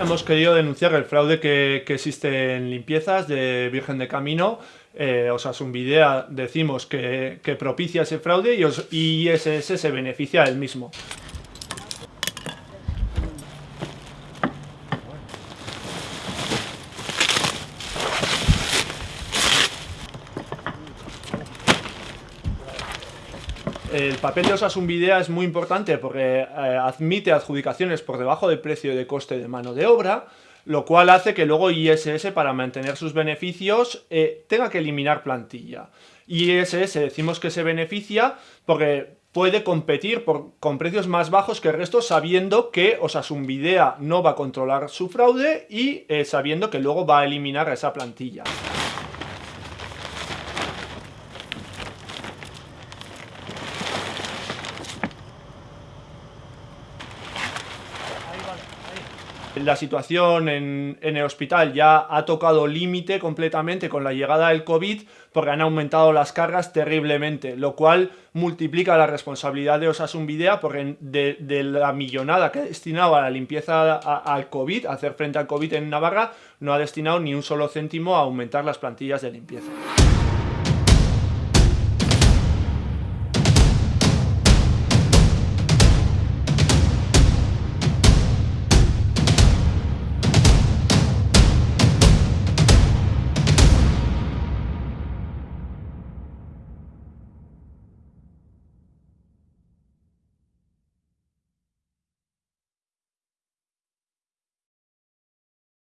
hemos querido denunciar el fraude que, que existe en limpiezas de Virgen de Camino. Eh, un Videa decimos que, que, propicia ese fraude y, os, y ISS se beneficia del mismo. El papel de Osasun Videa es muy importante porque eh, admite adjudicaciones por debajo del precio de coste de mano de obra, lo cual hace que luego ISS, para mantener sus beneficios, eh, tenga que eliminar plantilla. ISS decimos que se beneficia porque puede competir con precios más bajos que el resto sabiendo que Osasun Videa no va a controlar su fraude y eh, sabiendo que luego va a eliminar esa plantilla. La situación en, el hospital ya ha tocado límite completamente con la llegada del COVID porque han aumentado las cargas terriblemente, lo cual multiplica la responsabilidad de Osasun Videa porque de, la millonada que ha destinado a la limpieza al COVID, a hacer frente al COVID en Navarra, no ha destinado ni un solo céntimo a aumentar las plantillas de limpieza.